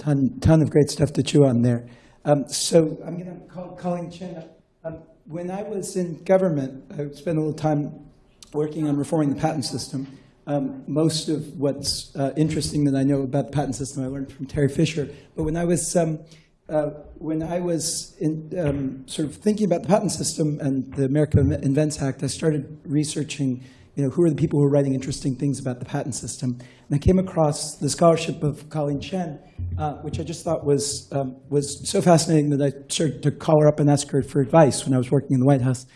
ton, ton of great stuff to chew on there. Um, so I'm going to call Colleen Chien up. Um, when I was in government, I spent a little time working on reforming the patent system. Um, most of what's uh, interesting that I know about the patent system I learned from Terry Fisher. But when I was um, uh, when I was in, um, sort of thinking about the patent system and the America Invents Act, I started researching you know, who are the people who are writing interesting things about the patent system. And I came across the scholarship of Colleen Chien, uh, which I just thought was, um, was so fascinating that I started to call her up and ask her for advice when I was working in the White House.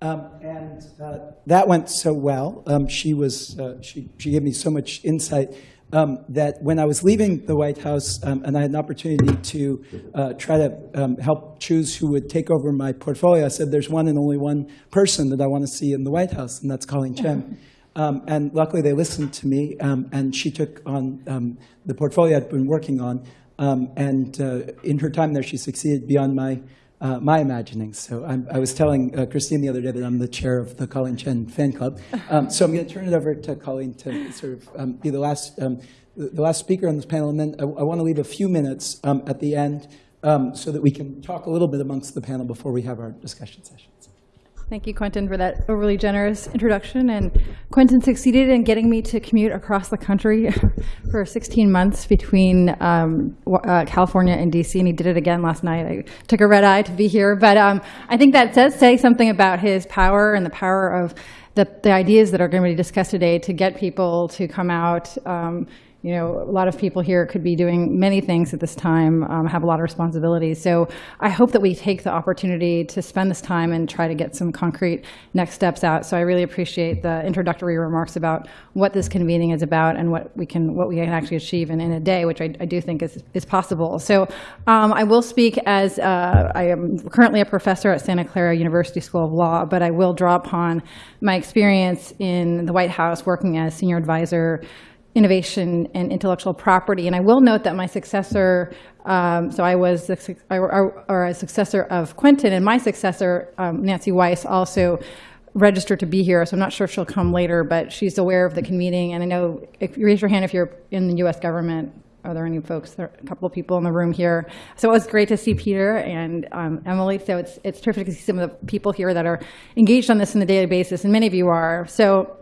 Um, and uh, that went so well. Um, she, was, uh, she, she gave me so much insight um, that when I was leaving the White House um, and I had an opportunity to uh, try to um, help choose who would take over my portfolio, I said, there's one and only one person that I want to see in the White House, and that's Colleen Chien. Um, and luckily, they listened to me, um, and she took on um, the portfolio I'd been working on. and uh, in her time there, she succeeded beyond my uh, my imaginings. So I'm, i was telling uh, Christine the other day that I'm the chair of the Colleen Chien fan club. Um, so I'm going to turn it over to Colleen to sort of um, be the last, um, the last speaker on this panel. And then I, I want to leave a few minutes um, at the end um, so that we can talk a little bit amongst the panel before we have our discussion session. Thank you, Quentin, for that overly generous introduction. And Quentin succeeded in getting me to commute across the country for 16 months between um, uh, California and DC, and he did it again last night. I took a red eye to be here, but um, I think that does say something about his power and the power of the, the ideas that are going to be discussed today to get people to come out. Um, you know, a lot of people here could be doing many things at this time, um, have a lot of responsibilities. So I hope that we take the opportunity to spend this time and try to get some concrete next steps out. So I really appreciate the introductory remarks about what this convening is about and what we can what we can actually achieve in, in a day, which I, I do think is, is possible. So um, I will speak as uh, I am currently a professor at Santa Clara University School of Law, but I will draw upon my experience in the White House working as senior advisor innovation and intellectual property. And I will note that my successor, um, so I was, or a successor of Quentin, and my successor, um, Nancy Weiss, also registered to be here, so I'm not sure if she'll come later, but she's aware of the convening. And I know, if you raise your hand if you're in the US government, are there any folks, there are a couple of people in the room here. So it was great to see Peter and um, Emily. So it's, it's terrific to see some of the people here that are engaged on this on a daily basis, and many of you are. So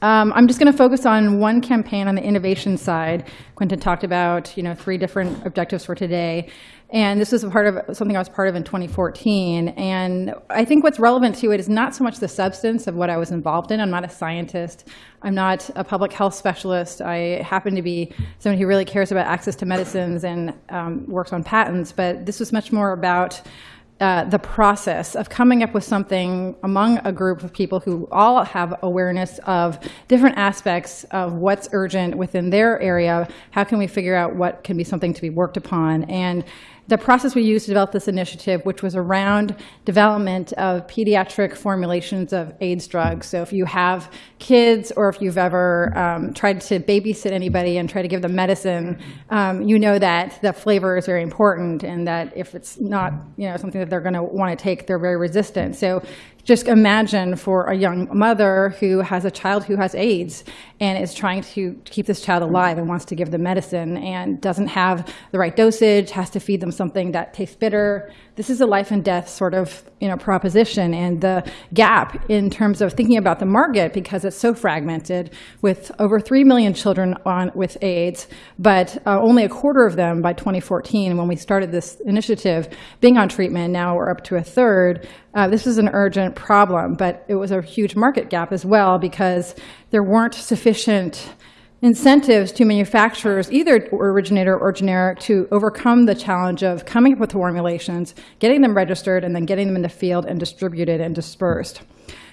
um, I'm just going to focus on one campaign on the innovation side. Quentin talked about, you know, three different objectives for today. And this was a part of something I was part of in 2014. And I think what's relevant to it is not so much the substance of what I was involved in. I'm not a scientist. I'm not a public health specialist. I happen to be someone who really cares about access to medicines and um, works on patents. But this was much more about uh, the process of coming up with something among a group of people who all have awareness of different aspects of what's urgent within their area. How can we figure out what can be something to be worked upon? And the process we used to develop this initiative, which was around development of pediatric formulations of AIDS drugs. So if you have kids or if you've ever um, tried to babysit anybody and try to give them medicine, um, you know that the flavor is very important and that if it's not you know, something that they're going to want to take, they're very resistant. So just imagine for a young mother who has a child who has AIDS and is trying to keep this child alive and wants to give them medicine and doesn't have the right dosage, has to feed them something that tastes bitter, this is a life and death sort of you know, proposition. And the gap in terms of thinking about the market, because it's so fragmented, with over 3 million children on, with AIDS, but uh, only a quarter of them by 2014, when we started this initiative, being on treatment. Now we're up to a third. Uh, this is an urgent problem, but it was a huge market gap as well because there weren't sufficient incentives to manufacturers, either originator or generic, to overcome the challenge of coming up with formulations, getting them registered, and then getting them in the field and distributed and dispersed.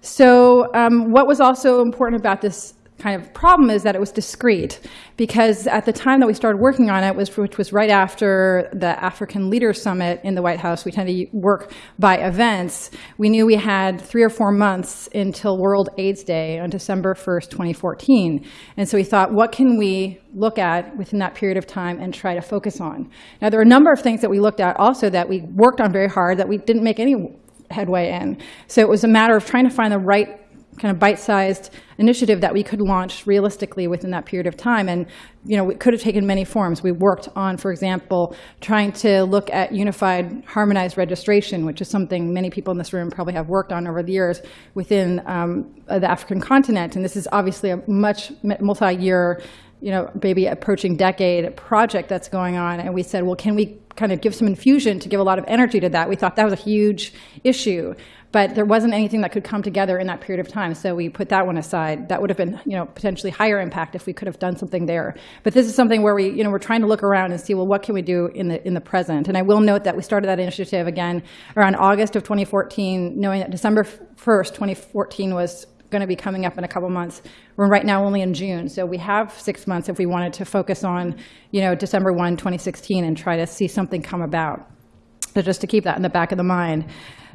So um, what was also important about this kind of problem is that it was discrete because at the time that we started working on it, was, which was right after the African Leaders Summit in the White House, we tend to work by events, we knew we had three or four months until World AIDS Day on December 1st, 2014. And so we thought, what can we look at within that period of time and try to focus on? Now, there are a number of things that we looked at also that we worked on very hard that we didn't make any headway in. So it was a matter of trying to find the right kind of bite-sized initiative that we could launch realistically within that period of time. And, you know, it could have taken many forms. We worked on, for example, trying to look at unified harmonized registration, which is something many people in this room probably have worked on over the years within um, the African continent. And this is obviously a much multi-year you know, maybe approaching decade project that's going on. And we said, well, can we kind of give some infusion to give a lot of energy to that? We thought that was a huge issue, but there wasn't anything that could come together in that period of time. So we put that one aside. That would have been, you know, potentially higher impact if we could have done something there. But this is something where we, you know, we're trying to look around and see, well, what can we do in the in the present? And I will note that we started that initiative again around August of 2014, knowing that December 1st, 2014 was going to be coming up in a couple months. We're right now only in June, so we have six months if we wanted to focus on, you know, December 1, 2016, and try to see something come about. So just to keep that in the back of the mind.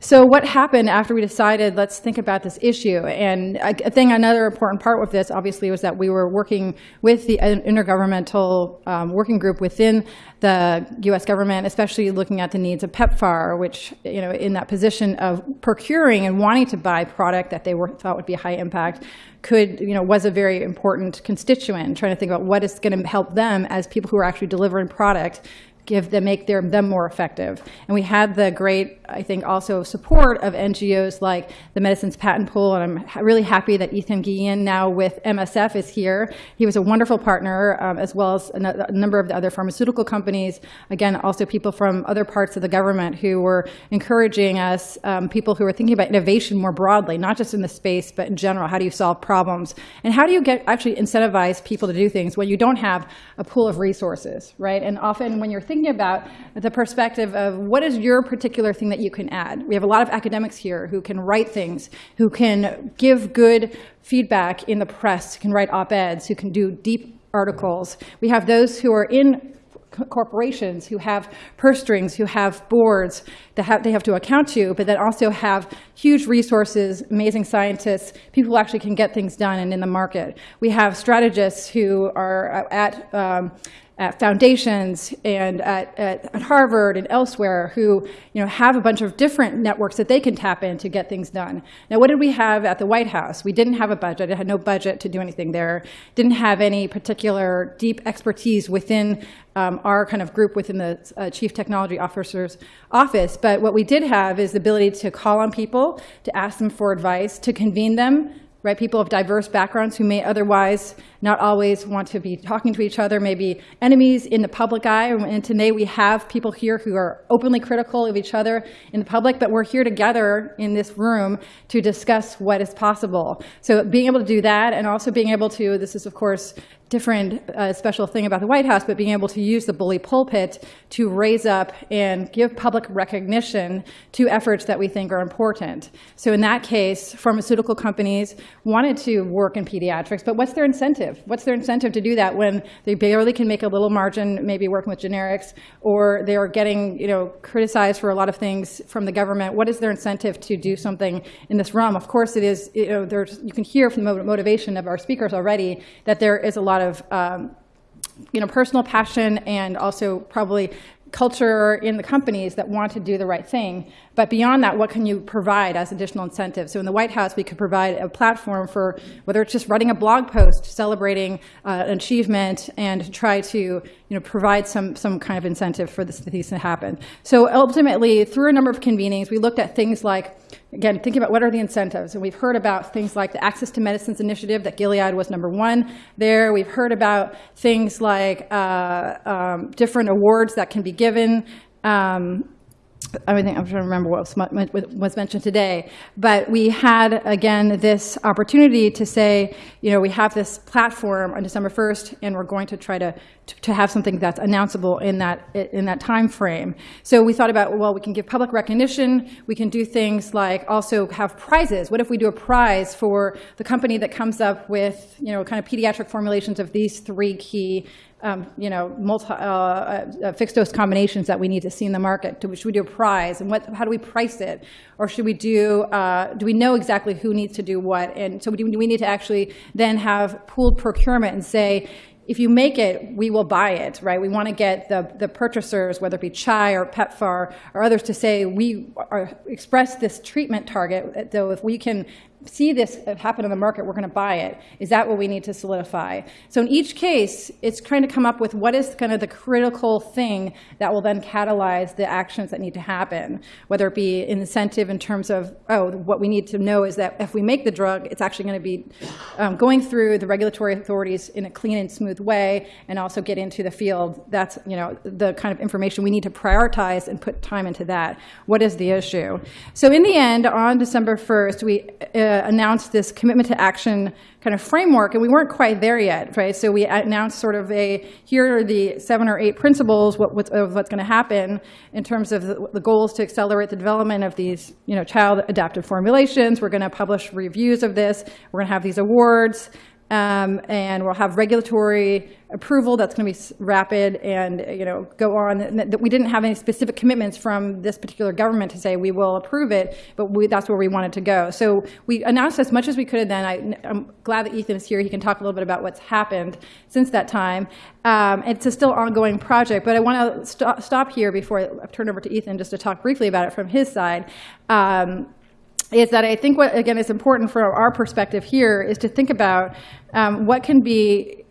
So what happened after we decided, let's think about this issue? And I think another important part with this, obviously, was that we were working with the intergovernmental um, working group within the U.S. government, especially looking at the needs of PEPFAR, which, you know, in that position of procuring and wanting to buy product that they were, thought would be high impact, could, you know, was a very important constituent, trying to think about what is going to help them as people who are actually delivering product give them, make their, them more effective. And we had the great, I think, also support of NGOs like the Medicines Patent Pool, and I'm really happy that Ethan Guillen, now with MSF, is here. He was a wonderful partner, um, as well as a, a, number of the other pharmaceutical companies. Again, also people from other parts of the government who were encouraging us, um, people who were thinking about innovation more broadly, not just in the space, but in general. How do you solve problems? And how do you get actually incentivize people to do things when you don't have a pool of resources, right? And often when you're thinking thinking about the perspective of what is your particular thing that you can add. We have a lot of academics here who can write things, who can give good feedback in the press, who can write op-eds, who can do deep articles. We have those who are in corporations who have purse strings, who have boards that have, they have to account to, but that also have huge resources, amazing scientists, people who actually can get things done and in the market. We have strategists who are at um, at foundations and at, at, at, Harvard and elsewhere who you know, have a bunch of different networks that they can tap in to get things done. Now, what did we have at the White House? We didn't have a budget. It had no budget to do anything there. Didn't have any particular deep expertise within um, our kind of group within the uh, Chief Technology Officer's office. But what we did have is the ability to call on people, to ask them for advice, to convene them, right? People of diverse backgrounds who may otherwise not always want to be talking to each other, maybe enemies in the public eye. And today we have people here who are openly critical of each other in the public, but we're here together in this room to discuss what is possible. So being able to do that and also being able to, this is of course different uh, special thing about the White House, but being able to use the bully pulpit to raise up and give public recognition to efforts that we think are important. So in that case, pharmaceutical companies wanted to work in pediatrics, but what's their incentive? What's their incentive to do that when they barely can make a little margin, maybe working with generics, or they are getting you know, criticized for a lot of things from the government? What is their incentive to do something in this realm? Of course, it is, you know, there's, you can hear from the motivation of our speakers already that there is a lot of um, you know, personal passion and also probably culture in the companies that want to do the right thing. But beyond that, what can you provide as additional incentives? So in the White House, we could provide a platform for whether it's just writing a blog post celebrating uh, an achievement and try to you know, provide some, some kind of incentive for this, these to happen. So ultimately, through a number of convenings, we looked at things like, again, thinking about what are the incentives. And we've heard about things like the Access to Medicines Initiative that Gilead was number one there. We've heard about things like uh, um, different awards that can be given. Um, I I'm trying to remember what was mentioned today, but we had, again, this opportunity to say, you know, we have this platform on December 1st, and we're going to try to, to have something that's announceable in that, in that time frame. So we thought about, well, we can give public recognition. We can do things like also have prizes. What if we do a prize for the company that comes up with, you know, kind of pediatric formulations of these three key um, you know, multi, uh, uh, fixed dose combinations that we need to see in the market? Should we do a prize? And what, how do we price it? Or should we do, uh, do we know exactly who needs to do what? And so do we need to actually then have pooled procurement and say, if you make it, we will buy it, right? We want to get the, the purchasers, whether it be CHAI or PEPFAR or others, to say we are, express this treatment target. though if we can see this happen in the market, we're going to buy it. Is that what we need to solidify? So in each case, it's trying to come up with what is kind of the critical thing that will then catalyze the actions that need to happen, whether it be incentive in terms of, oh, what we need to know is that if we make the drug, it's actually going to be um, going through the regulatory authorities in a clean and smooth way and also get into the field. That's, you know, the kind of information we need to prioritize and put time into that. What is the issue? So in the end, on December 1st, we uh, announced this commitment to action kind of framework, and we weren't quite there yet, right? So we announced sort of a, here are the seven or eight principles what, what's, of what's going to happen in terms of the, the goals to accelerate the development of these, you know, child adaptive formulations. We're going to publish reviews of this. We're going to have these awards. Um, and we'll have regulatory approval that's going to be rapid and you know go on. That we didn't have any specific commitments from this particular government to say we will approve it, but we, that's where we wanted to go. So we announced as much as we could. Then I, am glad that Ethan is here. He can talk a little bit about what's happened since that time. Um, it's a still ongoing project, but I want to st- stop here before I turn over to Ethan just to talk briefly about it from his side. Um, is that I think what, again, is important from our perspective here is to think about um, what can be,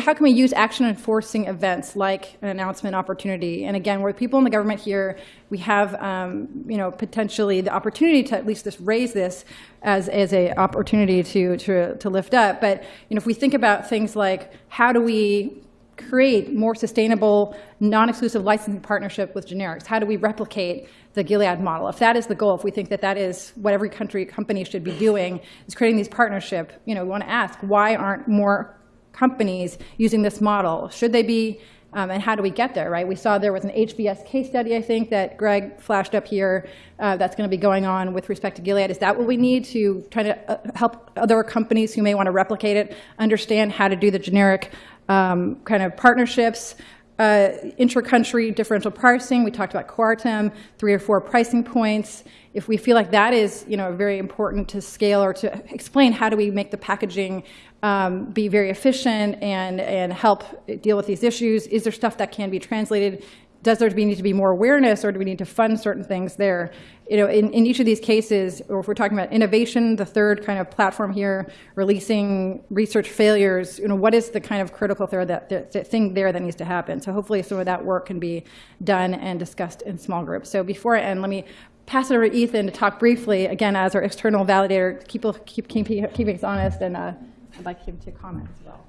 how can we use action enforcing events like an announcement opportunity? And again, with people in the government here, we have, um, you know, potentially the opportunity to at least just raise this as, as a opportunity to, to, to lift up. But, you know, if we think about things like how do we create more sustainable, non-exclusive licensing partnership with generics? How do we replicate the Gilead model? If that is the goal, if we think that that is what every country company should be doing, is creating these partnership, you know, we want to ask why aren't more companies using this model? Should they be? Um, and how do we get there, right? We saw there was an HBS case study, I think, that Greg flashed up here uh, that's going to be going on with respect to Gilead. Is that what we need to try to uh, help other companies who may want to replicate it understand how to do the generic um, kind of partnerships, uh, intra-country differential pricing. We talked about Coartem, three or four pricing points. If we feel like that is, you know, very important to scale or to explain how do we make the packaging um, be very efficient and and help deal with these issues, is there stuff that can be translated? Does there need to be more awareness, or do we need to fund certain things there? You know, in, in each of these cases, or if we're talking about innovation, the third kind of platform here, releasing research failures, you know, what is the kind of critical there that, that, that thing there that needs to happen? So hopefully some of that work can be done and discussed in small groups. So before I end, let me pass it over to Ethan to talk briefly, again, as our external validator, keep, keep, keep, keeping us honest, and uh, I'd like him to comment as well.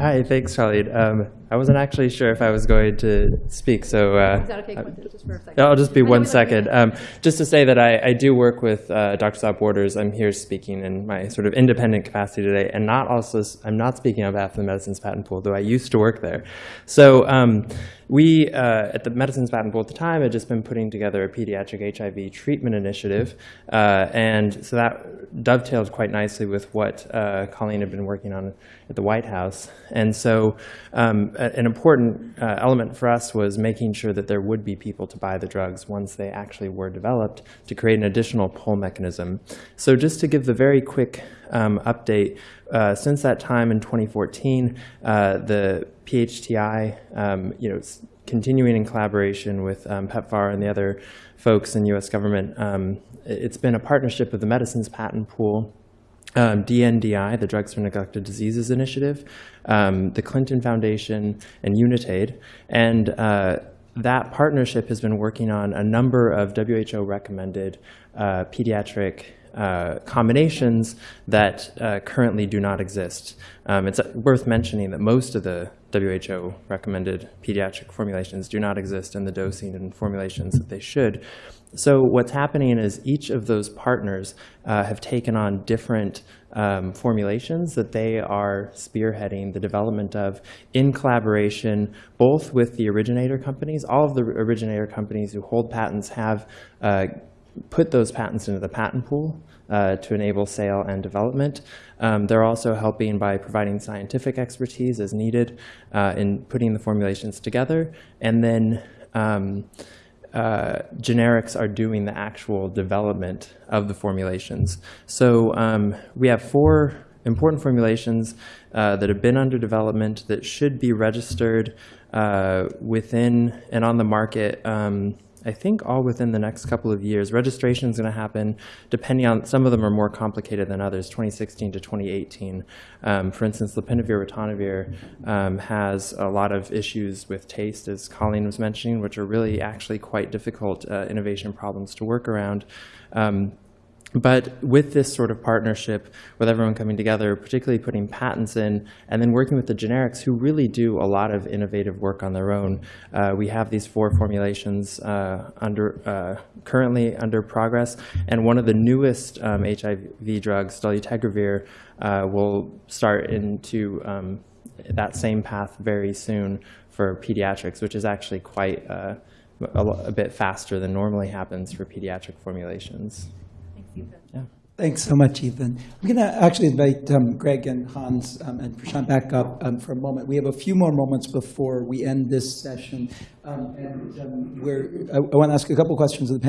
Hi, thanks, Charlie. Um, I wasn't actually sure if I was going to speak, so uh, Is that okay, just for a second? I'll just be I one second. Um, just to say that I, I do work with uh, Doctors Without Borders. I'm here speaking in my sort of independent capacity today, and not also I'm not speaking on behalf of the Medicines Patent Pool, though I used to work there. So um, we uh, at the Medicines Patent Pool at the time had just been putting together a pediatric HIV treatment initiative, uh, and so that dovetailed quite nicely with what uh, Colleen had been working on at the White House. And so um, an important uh, element for us was making sure that there would be people to buy the drugs once they actually were developed to create an additional pull mechanism. So just to give the very quick um, update, uh, since that time in 2014, uh, the PHTI, um, you know, continuing in collaboration with um, PEPFAR and the other folks in U.S. government, um, it's been a partnership with the Medicines Patent Pool, um, DNDI, the Drugs for Neglected Diseases Initiative, um, the Clinton Foundation, and Unitaid. And uh, that partnership has been working on a number of WHO recommended uh, pediatric uh, combinations that uh, currently do not exist. Um, it's worth mentioning that most of the WHO recommended pediatric formulations do not exist in the dosing and formulations that they should. So what's happening is each of those partners uh, have taken on different um, formulations that they are spearheading the development of in collaboration both with the originator companies. All of the originator companies who hold patents have uh, put those patents into the patent pool uh, to enable sale and development. Um, they're also helping by providing scientific expertise as needed uh, in putting the formulations together. And then um, uh, generics are doing the actual development of the formulations. So um, we have four important formulations uh, that have been under development that should be registered uh, within and on the market um, I think all within the next couple of years. Registration is going to happen depending on, some of them are more complicated than others, 2016 to 2018. Um, For instance, lopinavir ritonavir um, has a lot of issues with taste, as Colleen was mentioning, which are really actually quite difficult uh, innovation problems to work around. Um, but with this sort of partnership, with everyone coming together, particularly putting patents in, and then working with the generics who really do a lot of innovative work on their own, uh, we have these four formulations uh, under uh, currently under progress, and one of the newest um, HIV drugs, dolutegravir, uh, will start into um, that same path very soon for pediatrics, which is actually quite uh, a, a bit faster than normally happens for pediatric formulations. Yeah. Thanks so much, Ethan. I'm going to actually invite um, Greg and Hans um, and Prashant back up um, for a moment. We have a few more moments before we end this session. Um, And um, we're, I want to ask a couple questions of the panel.